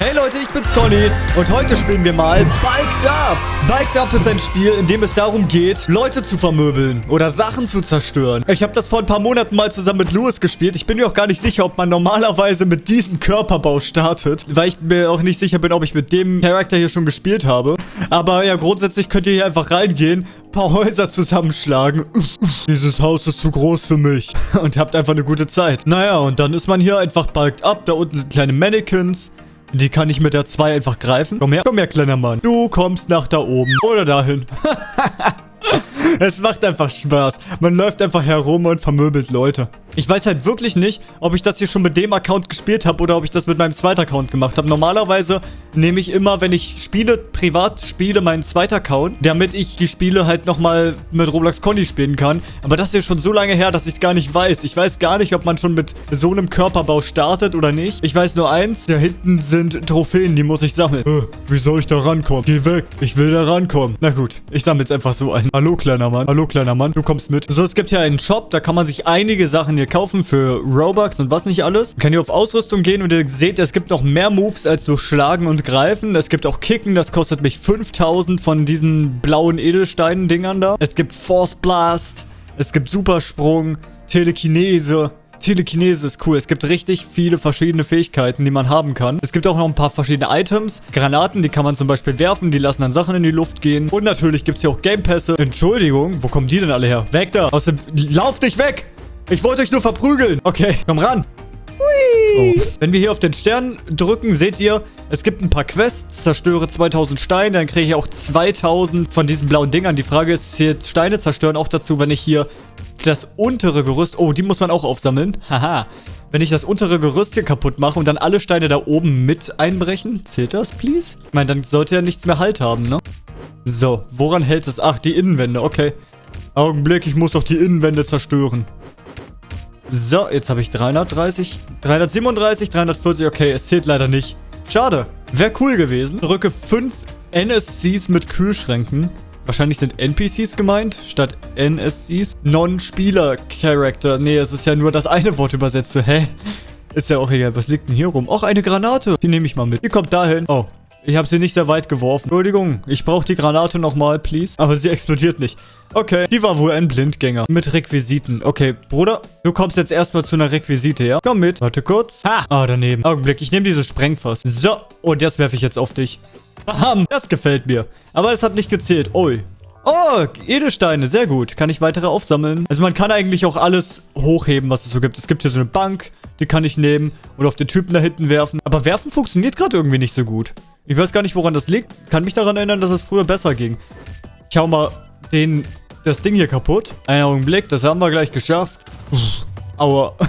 Hey Leute, ich bin's Conny und heute spielen wir mal Biked Up. Biked Up ist ein Spiel, in dem es darum geht, Leute zu vermöbeln oder Sachen zu zerstören. Ich habe das vor ein paar Monaten mal zusammen mit Louis gespielt. Ich bin mir auch gar nicht sicher, ob man normalerweise mit diesem Körperbau startet, weil ich mir auch nicht sicher bin, ob ich mit dem Charakter hier schon gespielt habe. Aber ja, grundsätzlich könnt ihr hier einfach reingehen, ein paar Häuser zusammenschlagen. Dieses Haus ist zu groß für mich. Und habt einfach eine gute Zeit. Naja, und dann ist man hier einfach Biked Up. Da unten sind kleine Mannequins. Die kann ich mit der 2 einfach greifen. Komm her, komm her, kleiner Mann. Du kommst nach da oben. Oder dahin. es macht einfach Spaß. Man läuft einfach herum und vermöbelt Leute. Ich weiß halt wirklich nicht, ob ich das hier schon mit dem Account gespielt habe oder ob ich das mit meinem zweiten Account gemacht habe. Normalerweise nehme ich immer, wenn ich spiele, privat spiele, meinen zweiten Account, damit ich die Spiele halt nochmal mit Roblox Conny spielen kann. Aber das ist ja schon so lange her, dass ich es gar nicht weiß. Ich weiß gar nicht, ob man schon mit so einem Körperbau startet oder nicht. Ich weiß nur eins, da hinten sind Trophäen, die muss ich sammeln. Äh, wie soll ich da rankommen? Geh weg, ich will da rankommen. Na gut, ich sammle jetzt einfach so ein. Hallo, kleiner Mann. Hallo, kleiner Mann, du kommst mit. So, es gibt hier einen Shop, da kann man sich einige Sachen hier kaufen für Robux und was nicht alles. Man kann hier auf Ausrüstung gehen und ihr seht, es gibt noch mehr Moves als so Schlagen und Greifen. Es gibt auch Kicken, das kostet mich 5000 von diesen blauen Edelsteinen-Dingern da. Es gibt Force Blast, es gibt Supersprung, Telekinese. Telekinese ist cool. Es gibt richtig viele verschiedene Fähigkeiten, die man haben kann. Es gibt auch noch ein paar verschiedene Items. Granaten, die kann man zum Beispiel werfen. Die lassen dann Sachen in die Luft gehen. Und natürlich gibt es hier auch Gamepässe. Entschuldigung, wo kommen die denn alle her? Weg da! Aus dem... Lauf dich weg! Ich wollte euch nur verprügeln. Okay, komm ran. Oh. Wenn wir hier auf den Stern drücken, seht ihr, es gibt ein paar Quests. Zerstöre 2000 Steine, dann kriege ich auch 2000 von diesen blauen Dingern. Die Frage ist, zählt Steine zerstören auch dazu, wenn ich hier das untere Gerüst... Oh, die muss man auch aufsammeln. Haha. Wenn ich das untere Gerüst hier kaputt mache und dann alle Steine da oben mit einbrechen, zählt das, please? Ich meine, dann sollte ja nichts mehr Halt haben, ne? So, woran hält es? Ach, die Innenwände, okay. Augenblick, ich muss doch die Innenwände zerstören. So, jetzt habe ich 330, 337, 340. Okay, es zählt leider nicht. Schade. Wäre cool gewesen. Drücke 5 NSCs mit Kühlschränken. Wahrscheinlich sind NPCs gemeint, statt NSCs. Non-Spieler-Character. Nee, es ist ja nur das eine Wort übersetzt. hä? Ist ja auch egal. Was liegt denn hier rum? Och, eine Granate. Die nehme ich mal mit. Die kommt dahin. Oh, ich habe sie nicht sehr weit geworfen. Entschuldigung, ich brauche die Granate nochmal, please. Aber sie explodiert nicht. Okay, die war wohl ein Blindgänger. Mit Requisiten. Okay, Bruder, du kommst jetzt erstmal zu einer Requisite, ja? Komm mit. Warte kurz. Ha! Ah, daneben. Augenblick, ich nehme dieses Sprengfass. So, und das werfe ich jetzt auf dich. Bam, das gefällt mir. Aber es hat nicht gezählt. Ui. Oh, Edelsteine, sehr gut. Kann ich weitere aufsammeln? Also man kann eigentlich auch alles hochheben, was es so gibt. Es gibt hier so eine Bank, die kann ich nehmen und auf den Typen da hinten werfen. Aber werfen funktioniert gerade irgendwie nicht so gut. Ich weiß gar nicht, woran das liegt. Kann mich daran erinnern, dass es früher besser ging. Ich hau mal den, das Ding hier kaputt. Einen Augenblick, das haben wir gleich geschafft. Aua.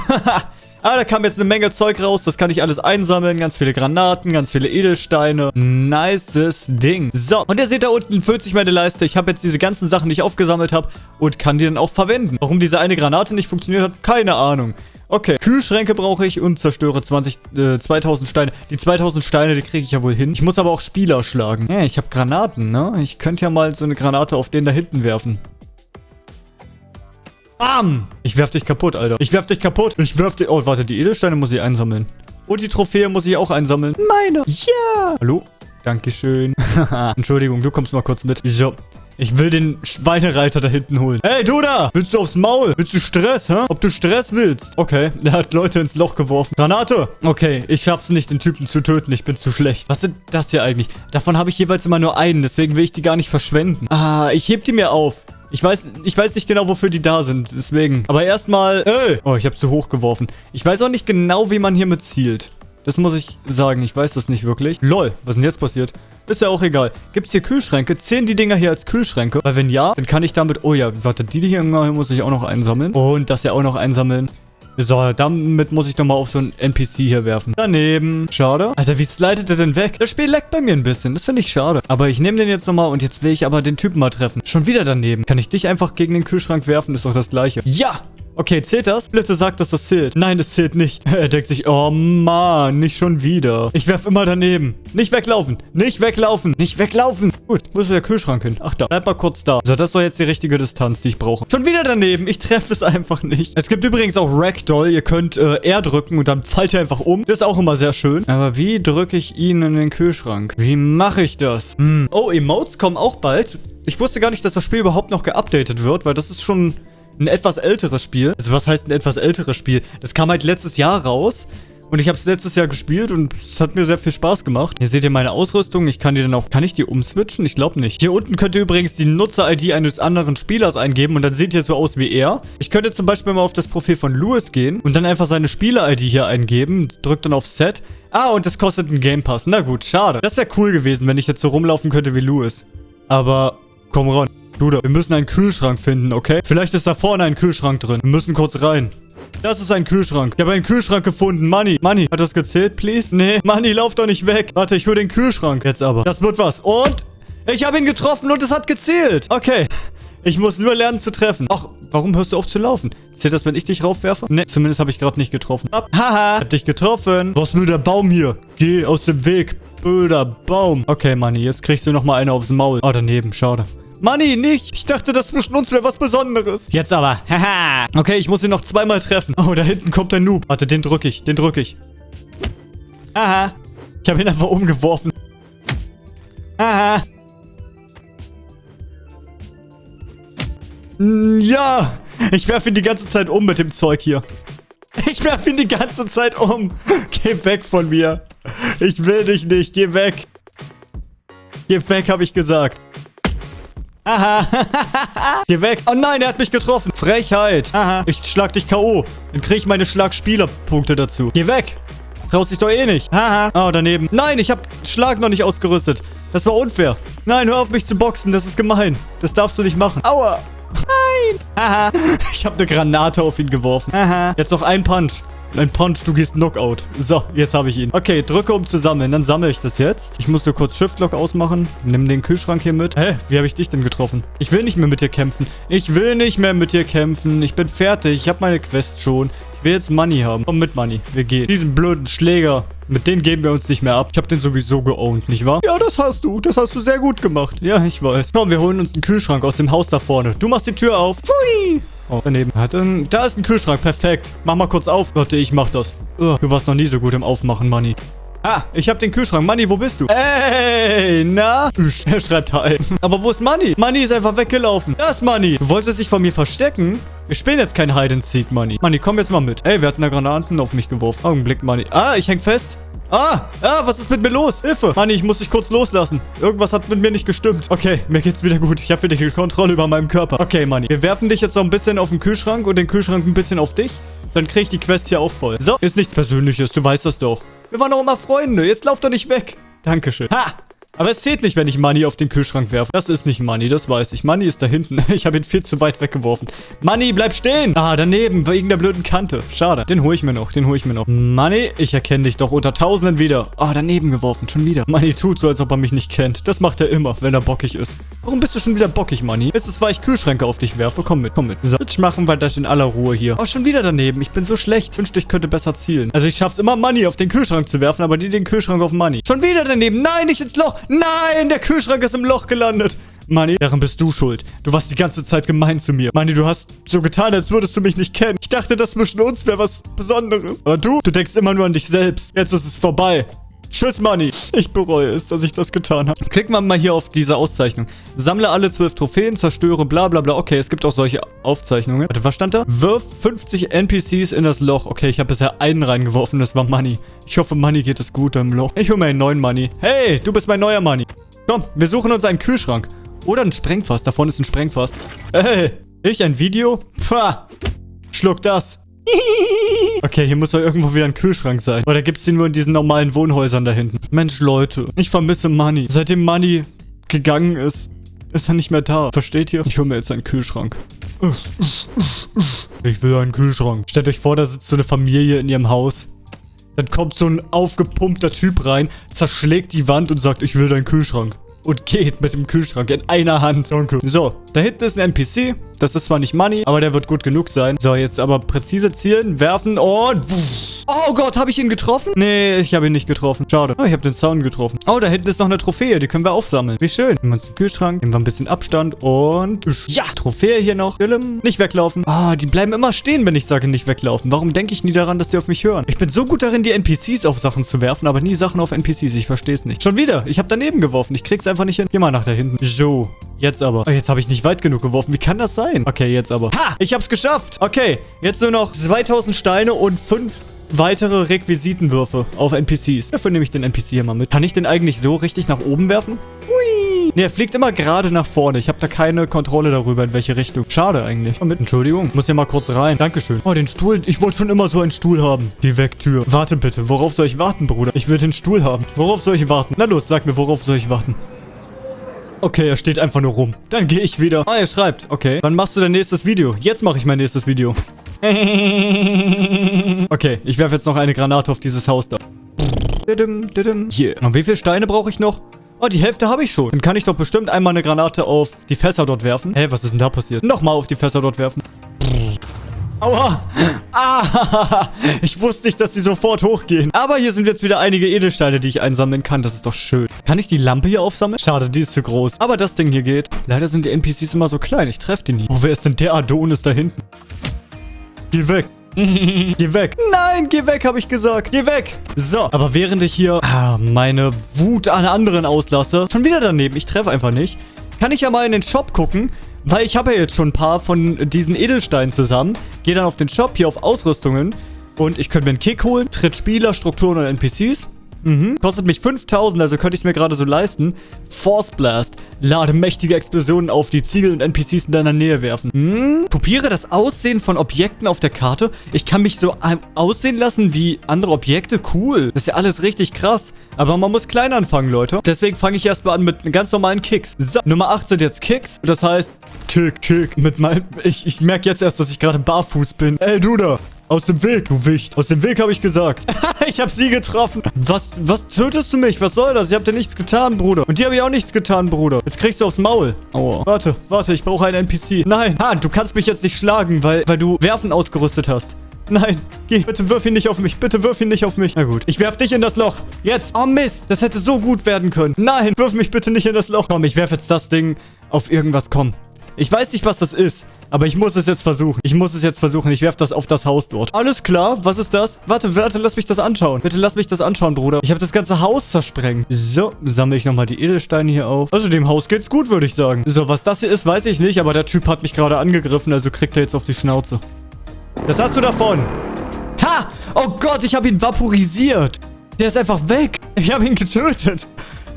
Ah, da kam jetzt eine Menge Zeug raus. Das kann ich alles einsammeln. Ganz viele Granaten, ganz viele Edelsteine. Nices Ding. So, und ihr seht da unten füllt sich meine Leiste. Ich habe jetzt diese ganzen Sachen, die ich aufgesammelt habe und kann die dann auch verwenden. Warum diese eine Granate nicht funktioniert hat, keine Ahnung. Okay, Kühlschränke brauche ich und zerstöre 20, äh, 2000 Steine. Die 2000 Steine, die kriege ich ja wohl hin. Ich muss aber auch Spieler schlagen. Ja, ich habe Granaten, ne? Ich könnte ja mal so eine Granate auf den da hinten werfen. Bam! Ich werf dich kaputt, Alter. Ich werf dich kaputt. Ich werf dich... Oh, warte, die Edelsteine muss ich einsammeln. Und die Trophäe muss ich auch einsammeln. Meine. Ja. Hallo? Dankeschön. Entschuldigung, du kommst mal kurz mit. So. Ich will den Schweinereiter da hinten holen. Hey, du da! Willst du aufs Maul? Willst du Stress, hä? Ob du Stress willst? Okay, der hat Leute ins Loch geworfen. Granate! Okay, ich schaff's nicht, den Typen zu töten. Ich bin zu schlecht. Was sind das hier eigentlich? Davon habe ich jeweils immer nur einen, deswegen will ich die gar nicht verschwenden. Ah, ich heb die mir auf. Ich weiß, ich weiß nicht genau, wofür die da sind. Deswegen. Aber erstmal... Ey! Oh, ich habe zu hoch geworfen. Ich weiß auch nicht genau, wie man hiermit zielt. Das muss ich sagen. Ich weiß das nicht wirklich. Lol, was ist denn jetzt passiert? Ist ja auch egal. Gibt es hier Kühlschränke? Zählen die Dinger hier als Kühlschränke? Weil wenn ja, dann kann ich damit... Oh ja, warte, die hier muss ich auch noch einsammeln. Und das ja auch noch einsammeln. So, damit muss ich nochmal auf so einen NPC hier werfen. Daneben. Schade. Alter, wie slidet er denn weg? Das Spiel leckt bei mir ein bisschen. Das finde ich schade. Aber ich nehme den jetzt nochmal und jetzt will ich aber den Typen mal treffen. Schon wieder daneben. Kann ich dich einfach gegen den Kühlschrank werfen? Ist doch das gleiche. Ja! Okay, zählt das? Bitte sagt, dass das zählt. Nein, das zählt nicht. Er denkt sich, oh Mann, nicht schon wieder. Ich werf immer daneben. Nicht weglaufen. Nicht weglaufen. Nicht weglaufen. Gut, wo ist der Kühlschrank hin? Ach da. Bleib mal kurz da. So, das doch jetzt die richtige Distanz, die ich brauche. Schon wieder daneben. Ich treffe es einfach nicht. Es gibt übrigens auch Ragdoll. Ihr könnt äh, R drücken und dann fallt ihr einfach um. Das ist auch immer sehr schön. Aber wie drücke ich ihn in den Kühlschrank? Wie mache ich das? Hm. Oh, Emotes kommen auch bald. Ich wusste gar nicht, dass das Spiel überhaupt noch geupdatet wird, weil das ist schon ein etwas älteres Spiel. Also was heißt ein etwas älteres Spiel? Das kam halt letztes Jahr raus. Und ich habe es letztes Jahr gespielt und es hat mir sehr viel Spaß gemacht. Hier seht ihr meine Ausrüstung. Ich kann die dann auch... Kann ich die umswitchen? Ich glaube nicht. Hier unten könnt ihr übrigens die Nutzer-ID eines anderen Spielers eingeben und dann seht ihr so aus wie er. Ich könnte zum Beispiel mal auf das Profil von Louis gehen und dann einfach seine Spieler-ID hier eingeben. Drückt dann auf Set. Ah, und das kostet einen Game Pass. Na gut, schade. Das wäre cool gewesen, wenn ich jetzt so rumlaufen könnte wie Louis. Aber komm ran. Bruder, wir müssen einen Kühlschrank finden, okay? Vielleicht ist da vorne ein Kühlschrank drin. Wir müssen kurz rein. Das ist ein Kühlschrank. Ich habe einen Kühlschrank gefunden. Money. Money. Hat das gezählt, please? Nee. Money, lauf doch nicht weg. Warte, ich hole den Kühlschrank jetzt aber. Das wird was. Und ich habe ihn getroffen und es hat gezählt. Okay. Ich muss nur lernen zu treffen. Ach, warum hörst du auf zu laufen? Zählt das, wenn ich dich raufwerfe? Ne, zumindest habe ich gerade nicht getroffen. Haha. Ich hab dich getroffen. Was nur der Baum hier? Geh aus dem Weg. Blöder Baum. Okay, Money, jetzt kriegst du nochmal eine aufs Maul. Oh, daneben. Schade. Money, nicht. Ich dachte, das zwischen uns wäre was Besonderes. Jetzt aber. Haha. okay, ich muss ihn noch zweimal treffen. Oh, da hinten kommt ein Noob. Warte, den drücke ich. Den drücke ich. Aha. Ich habe ihn einfach umgeworfen. Aha. Ja. Ich werfe ihn die ganze Zeit um mit dem Zeug hier. Ich werfe ihn die ganze Zeit um. Geh weg von mir. Ich will dich nicht. Geh weg. Geh weg, habe ich gesagt. Aha. Geh weg. Oh nein, er hat mich getroffen. Frechheit. Aha. Ich schlag dich K.O. Dann kriege ich meine Schlagspielerpunkte dazu. Geh weg. Traust dich doch eh nicht. Haha. Oh, daneben. Nein, ich habe Schlag noch nicht ausgerüstet. Das war unfair. Nein, hör auf mich zu boxen. Das ist gemein. Das darfst du nicht machen. Aua. Nein. Haha. Ich habe eine Granate auf ihn geworfen. Aha. Jetzt noch ein Punch. Ein Punch, du gehst Knockout. So, jetzt habe ich ihn. Okay, drücke um zu sammeln. Dann sammle ich das jetzt. Ich muss nur kurz Shift-Lock ausmachen. Nimm den Kühlschrank hier mit. Hä? Wie habe ich dich denn getroffen? Ich will nicht mehr mit dir kämpfen. Ich will nicht mehr mit dir kämpfen. Ich bin fertig. Ich habe meine Quest schon. Ich will jetzt Money haben. Komm mit, Money. Wir gehen. Diesen blöden Schläger. Mit denen geben wir uns nicht mehr ab. Ich habe den sowieso geowned, nicht wahr? Ja, das hast du. Das hast du sehr gut gemacht. Ja, ich weiß. Komm, wir holen uns einen Kühlschrank aus dem Haus da vorne. Du machst die Tür auf. Pfui. Oh, daneben. Hat einen, da ist ein Kühlschrank. Perfekt. Mach mal kurz auf. Warte, ich mach das. Oh, du warst noch nie so gut im Aufmachen, Money. Ah, ich hab den Kühlschrank. Money, wo bist du? Ey, na? Er schreibt Hi. Aber wo ist Money? Money ist einfach weggelaufen. Da ist Money. Du wolltest dich von mir verstecken? Wir spielen jetzt kein Hide and Seek, Money. Money, komm jetzt mal mit. Ey, wir hatten da Granaten auf mich geworfen. Augenblick, Money. Ah, ich häng fest. Ah, ah, was ist mit mir los? Hilfe. Manni, ich muss dich kurz loslassen. Irgendwas hat mit mir nicht gestimmt. Okay, mir geht's wieder gut. Ich habe wieder die Kontrolle über meinen Körper. Okay, Manni. Wir werfen dich jetzt noch ein bisschen auf den Kühlschrank und den Kühlschrank ein bisschen auf dich. Dann krieg ich die Quest hier auch voll. So, ist nichts Persönliches. Du weißt das doch. Wir waren doch immer Freunde. Jetzt lauf doch nicht weg. Dankeschön. Ha! Aber es zählt nicht, wenn ich Money auf den Kühlschrank werfe. Das ist nicht Money, das weiß ich. Money ist da hinten. Ich habe ihn viel zu weit weggeworfen. Money, bleib stehen! Ah, daneben, wegen der blöden Kante. Schade. Den hole ich mir noch, den hole ich mir noch. Money, ich erkenne dich doch unter Tausenden wieder. Ah, daneben geworfen, schon wieder. Money tut so, als ob er mich nicht kennt. Das macht er immer, wenn er bockig ist. Warum bist du schon wieder bockig, Money? Ist es, weil ich Kühlschränke auf dich werfe? Komm mit, komm mit. So, ich machen wir das in aller Ruhe hier. Oh, schon wieder daneben. Ich bin so schlecht. Wünschte, ich könnte besser zielen. Also ich schaff's immer, Money auf den Kühlschrank zu werfen, aber die den Kühlschrank auf Money. Schon wieder daneben. Nein, nicht ins Loch. Nein, der Kühlschrank ist im Loch gelandet. Manni, daran bist du schuld. Du warst die ganze Zeit gemein zu mir. Manni, du hast so getan, als würdest du mich nicht kennen. Ich dachte, das zwischen uns wäre was Besonderes. Aber du, du denkst immer nur an dich selbst. Jetzt ist es vorbei. Tschüss, Money. Ich bereue es, dass ich das getan habe. Klicken wir mal hier auf diese Auszeichnung. Sammle alle zwölf Trophäen, zerstöre bla bla bla. Okay, es gibt auch solche Aufzeichnungen. Warte, was stand da? Wirf 50 NPCs in das Loch. Okay, ich habe bisher einen reingeworfen. Das war Money. Ich hoffe, Money geht es gut im Loch. Ich hole mir einen neuen Money. Hey, du bist mein neuer Money. Komm, wir suchen uns einen Kühlschrank. Oder ein Sprengfass. Da vorne ist ein Sprengfass. Hey, ich ein Video? Pfah. Schluck das. Okay, hier muss doch irgendwo wieder ein Kühlschrank sein. Oder gibt es den nur in diesen normalen Wohnhäusern da hinten? Mensch, Leute. Ich vermisse Money. Seitdem Money gegangen ist, ist er nicht mehr da. Versteht ihr? Ich hole mir jetzt einen Kühlschrank. Ich will einen Kühlschrank. Stellt euch vor, da sitzt so eine Familie in ihrem Haus. Dann kommt so ein aufgepumpter Typ rein, zerschlägt die Wand und sagt, ich will deinen Kühlschrank. Und geht mit dem Kühlschrank in einer Hand. Danke. So, da hinten ist ein NPC. Das ist zwar nicht Money, aber der wird gut genug sein. So, jetzt aber präzise zielen, werfen und... Oh Gott, habe ich ihn getroffen? Nee, ich habe ihn nicht getroffen. Schade. Oh, ich habe den Zaun getroffen. Oh, da hinten ist noch eine Trophäe. Die können wir aufsammeln. Wie schön. Nehmen wir uns den Kühlschrank, nehmen wir ein bisschen Abstand und... Ja, Trophäe hier noch. Nicht weglaufen. Ah, oh, die bleiben immer stehen, wenn ich sage nicht weglaufen. Warum denke ich nie daran, dass sie auf mich hören? Ich bin so gut darin, die NPCs auf Sachen zu werfen, aber nie Sachen auf NPCs. Ich verstehe es nicht. Schon wieder. Ich habe daneben geworfen. Ich krieg's einfach nicht hin. Geh mal nach da hinten. So. Jetzt aber. Oh, jetzt habe ich nicht weit genug geworfen. Wie kann das sein? Okay, jetzt aber. Ha! Ich hab's geschafft. Okay. Jetzt nur noch 2000 Steine und 5 weitere Requisitenwürfe auf NPCs. Dafür nehme ich den NPC hier mal mit. Kann ich den eigentlich so richtig nach oben werfen? Hui! Ne, er fliegt immer gerade nach vorne. Ich habe da keine Kontrolle darüber, in welche Richtung. Schade eigentlich. Mal mit. Entschuldigung. Muss hier mal kurz rein. Dankeschön. Oh, den Stuhl. Ich wollte schon immer so einen Stuhl haben. Geh weg, Tür. Warte bitte. Worauf soll ich warten, Bruder? Ich will den Stuhl haben. Worauf soll ich warten? Na los, sag mir, worauf soll ich warten? Okay, er steht einfach nur rum. Dann gehe ich wieder. Ah, er schreibt. Okay. Wann machst du dein nächstes Video? Jetzt mache ich mein nächstes Video. okay, ich werfe jetzt noch eine Granate auf dieses Haus da. Hier. Und wie viele Steine brauche ich noch? Oh, die Hälfte habe ich schon. Dann kann ich doch bestimmt einmal eine Granate auf die Fässer dort werfen. Hä, was ist denn da passiert? Nochmal auf die Fässer dort werfen. Aua. Ah, ich wusste nicht, dass die sofort hochgehen. Aber hier sind jetzt wieder einige Edelsteine, die ich einsammeln kann. Das ist doch schön. Kann ich die Lampe hier aufsammeln? Schade, die ist zu groß. Aber das Ding hier geht. Leider sind die NPCs immer so klein. Ich treffe die nie. Oh, wer ist denn der Adonis da hinten? Geh weg. geh weg. Nein, geh weg, habe ich gesagt. Geh weg. So, aber während ich hier ah, meine Wut an anderen auslasse, schon wieder daneben, ich treffe einfach nicht, kann ich ja mal in den Shop gucken, weil ich habe ja jetzt schon ein paar von diesen Edelsteinen zusammen. Gehe dann auf den Shop, hier auf Ausrüstungen und ich könnte mir einen Kick holen, Tritt Spieler, Strukturen und NPCs. Mhm. Kostet mich 5000, also könnte ich es mir gerade so leisten. Force Blast. Lade mächtige Explosionen auf, die Ziegel und NPCs in deiner Nähe werfen. Hm? Kopiere das Aussehen von Objekten auf der Karte. Ich kann mich so aussehen lassen wie andere Objekte. Cool. Das ist ja alles richtig krass. Aber man muss klein anfangen, Leute. Deswegen fange ich erstmal an mit ganz normalen Kicks. So, Nummer 8 sind jetzt Kicks. Das heißt, Kick, Kick. Mit meinem... Ich, ich merke jetzt erst, dass ich gerade barfuß bin. Ey, du da. Aus dem Weg, du Wicht. Aus dem Weg habe ich gesagt. ich habe sie getroffen. Was, was tötest du mich? Was soll das? Ich habe dir nichts getan, Bruder. Und dir habe ich auch nichts getan, Bruder. Jetzt kriegst du aufs Maul. Aua. Warte, warte, ich brauche einen NPC. Nein. Ha, du kannst mich jetzt nicht schlagen, weil, weil du Werfen ausgerüstet hast. Nein, geh. Bitte wirf ihn nicht auf mich. Bitte wirf ihn nicht auf mich. Na gut. Ich werf dich in das Loch. Jetzt. Oh Mist. Das hätte so gut werden können. Nein, wirf mich bitte nicht in das Loch. Komm, ich werf jetzt das Ding auf irgendwas. Komm. Ich weiß nicht, was das ist. Aber ich muss es jetzt versuchen. Ich muss es jetzt versuchen. Ich werfe das auf das Haus dort. Alles klar. Was ist das? Warte, warte, lass mich das anschauen. Bitte lass mich das anschauen, Bruder. Ich habe das ganze Haus zersprengt. So, sammle ich nochmal die Edelsteine hier auf. Also dem Haus geht's gut, würde ich sagen. So, was das hier ist, weiß ich nicht. Aber der Typ hat mich gerade angegriffen. Also kriegt er jetzt auf die Schnauze. Das hast du davon. Ha! Oh Gott, ich habe ihn vaporisiert. Der ist einfach weg. Ich habe ihn getötet.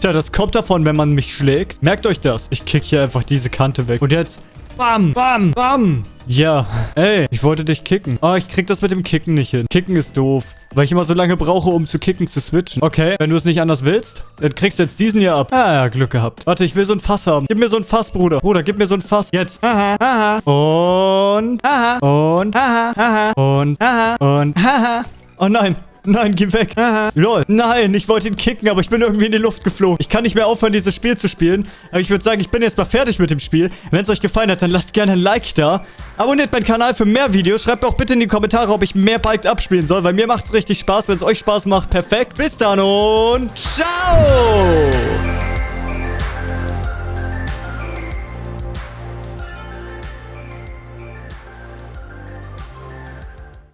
Tja, das kommt davon, wenn man mich schlägt. Merkt euch das. Ich kick hier einfach diese Kante weg. Und jetzt Bam, bam, bam. Ja. Ey, ich wollte dich kicken. Oh, ich krieg das mit dem Kicken nicht hin. Kicken ist doof. Weil ich immer so lange brauche, um zu kicken, zu switchen. Okay, wenn du es nicht anders willst, dann kriegst du jetzt diesen hier ab. Ah, ja, Glück gehabt. Warte, ich will so ein Fass haben. Gib mir so ein Fass, Bruder. Bruder, gib mir so ein Fass. Jetzt. Aha, aha. Und, aha. Und, aha, aha. Und, aha. Und, aha. Oh nein. Nein, geh weg. Lol. Nein, ich wollte ihn kicken, aber ich bin irgendwie in die Luft geflogen. Ich kann nicht mehr aufhören, dieses Spiel zu spielen. Aber ich würde sagen, ich bin jetzt mal fertig mit dem Spiel. Wenn es euch gefallen hat, dann lasst gerne ein Like da. Abonniert meinen Kanal für mehr Videos. Schreibt auch bitte in die Kommentare, ob ich mehr Biked abspielen soll, weil mir macht es richtig Spaß. Wenn es euch Spaß macht, perfekt. Bis dann und ciao!